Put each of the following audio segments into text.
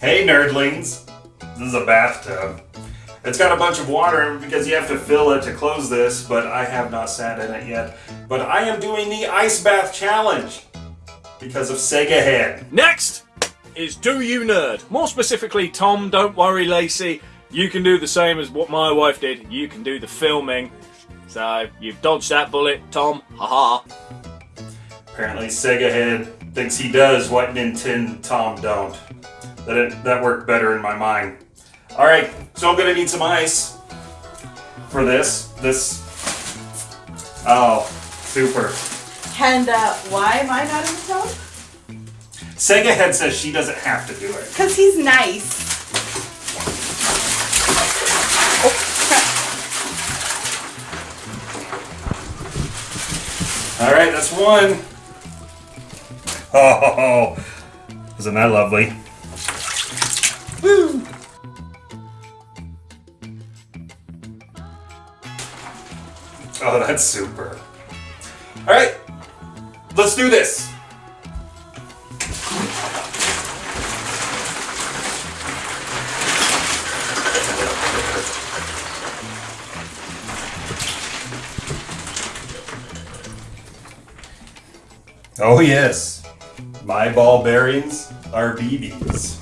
Hey nerdlings, this is a bathtub. It's got a bunch of water because you have to fill it to close this, but I have not sat in it yet. But I am doing the ice bath challenge because of Sega Head. Next is Do You Nerd. More specifically, Tom, don't worry, Lacey. You can do the same as what my wife did. You can do the filming. So you've dodged that bullet, Tom. Haha. Apparently Sega Head thinks he does what Nintendo Tom don't. That it, that worked better in my mind. All right, so I'm gonna need some ice for this. This. Oh, super. And uh, why am I not in the tub? Sega Head says she doesn't have to do it. Because he's nice. All right, that's one. Oh, isn't that lovely? Oh, that's super. All right, let's do this. Oh yes, my ball bearings are BBs.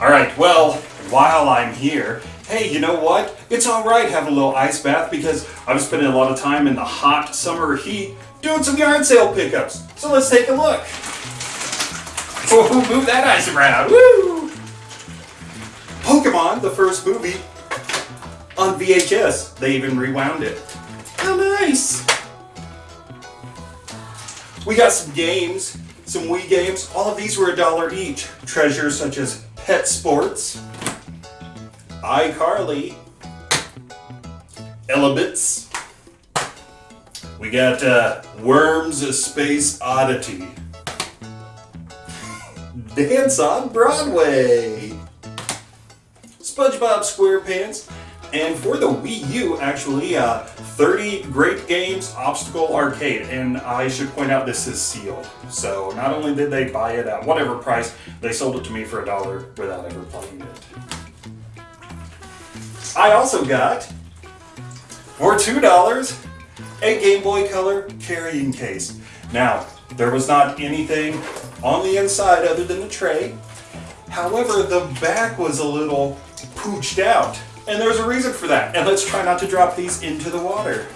All right, well, while I'm here, hey, you know what? It's all right having a little ice bath because I'm spending a lot of time in the hot summer heat doing some yard sale pickups. So let's take a look. Oh, move that ice around. Woo! Pokemon, the first movie, on VHS. They even rewound it. How nice! We got some games, some Wii games. All of these were a dollar each. Treasures such as Pet Sports, iCarly, Elebits. We got uh, Worms a Space Oddity. Dance on Broadway. SpongeBob SquarePants. And for the Wii U, actually, uh, 30 Great Games Obstacle Arcade. And I should point out this is sealed. So not only did they buy it at whatever price, they sold it to me for a dollar without ever playing it. I also got, for $2, a Game Boy Color carrying case. Now, there was not anything on the inside other than the tray. However, the back was a little pooched out. And there's a reason for that. And let's try not to drop these into the water.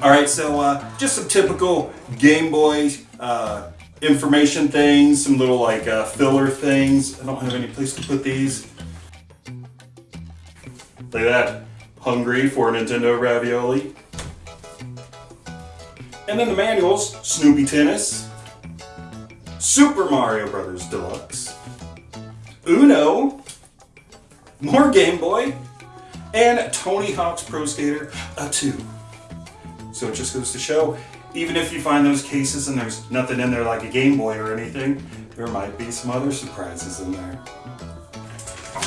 All right, so uh, just some typical Game Boy uh, information things, some little like uh, filler things. I don't have any place to put these. Look at that. Hungry for Nintendo ravioli. And then the manuals, Snoopy Tennis, Super Mario Brothers Deluxe, Uno, more Game Boy, and Tony Hawk's Pro Skater a 2. So it just goes to show, even if you find those cases and there's nothing in there like a Game Boy or anything, there might be some other surprises in there.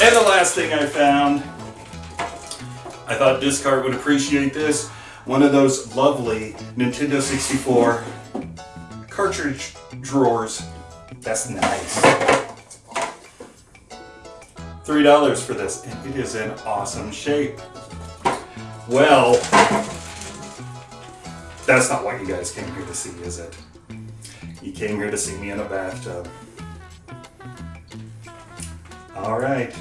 And the last thing I found, I thought Disc Cart would appreciate this, one of those lovely Nintendo 64 cartridge drawers. That's nice. $3 for this, and it is in awesome shape. Well, that's not what you guys came here to see, is it? You came here to see me in a bathtub. All right.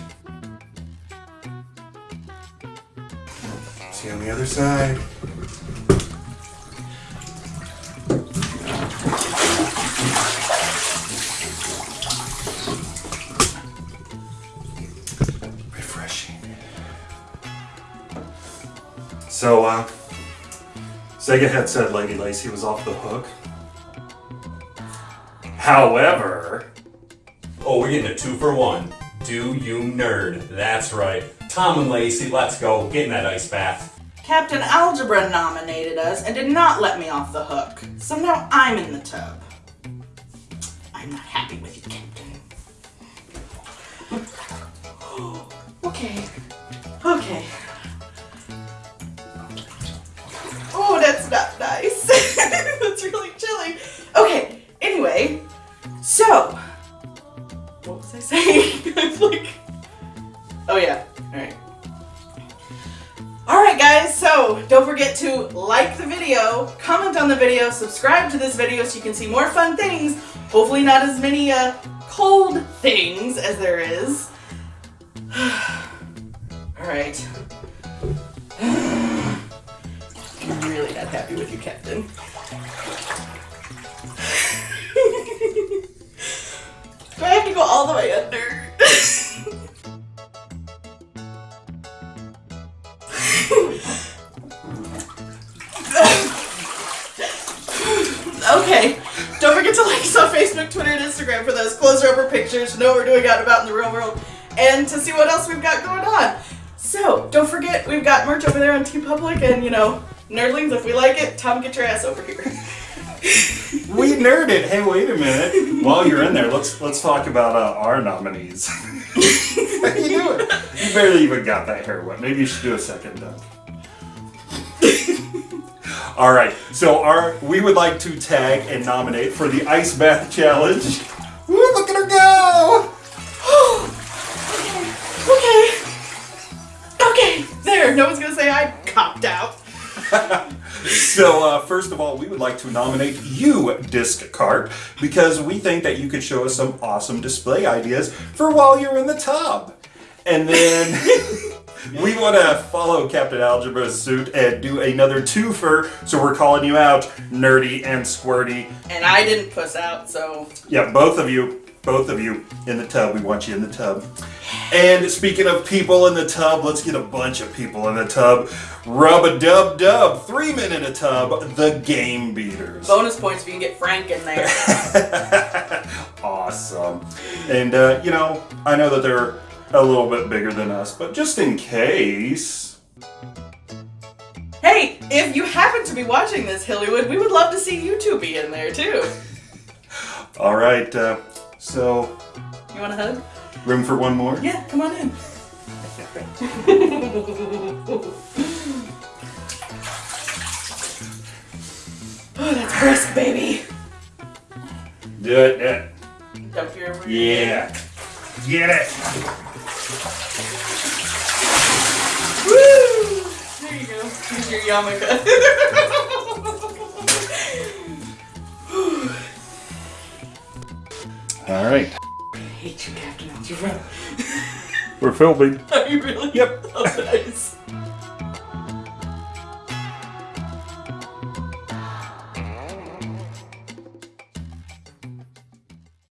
See on the other side. Refreshing. So, uh, Sega Head said Lady Lacey was off the hook. However, Oh, we're getting a two for one. Do you nerd? That's right. Tom and Lacey, let's go. Get in that ice bath. Captain Algebra nominated us and did not let me off the hook. So now I'm in the tub. I'm not happy with you, Captain. okay. Okay. So, what was I saying? I was like, oh yeah, alright. Alright guys, so don't forget to like the video, comment on the video, subscribe to this video so you can see more fun things. Hopefully not as many uh, cold things as there is. Alright. I'm really not happy with you, Captain. Facebook, Twitter, and Instagram for those closer upper pictures to know what we're doing out and about in the real world and to see what else we've got going on. So, don't forget, we've got merch over there on TeePublic and, you know, nerdlings, if we like it, Tom, get your ass over here. We nerded. Hey, wait a minute. While you're in there, let's let's talk about uh, our nominees. How you doing? You barely even got that hair wet. Maybe you should do a second dunk. All right. So our we would like to tag and nominate for the ice bath challenge. Woo, look at her go! okay. Okay. There, no one's gonna say I copped out. So, uh, first of all, we would like to nominate you, Disc Cart, because we think that you could show us some awesome display ideas for while you're in the tub. And then we want to follow Captain Algebra's suit and do another twofer, so we're calling you out, Nerdy and Squirty. And I didn't puss out, so Yeah, both of you, both of you in the tub. We want you in the tub. And speaking of people in the tub, let's get a bunch of people in the tub. Rub a dub dub, three men in a tub, the game beaters. bonus points if you can get Frank in there. awesome. And, uh, you know, I know that they're a little bit bigger than us, but just in case. hey, if you happen to be watching this, Hillywood, we would love to see you two be in there too. All right, uh, so You want a hug? room for one more? Yeah, come on in. oh, that's brisk, baby. Do it, do it. Dump your Yeah. Get it. Woo! There you go. Here's your yarmulke. All right. I hate you, Captain Algebra. We're filming. Are you really? Yep. Oh, nice.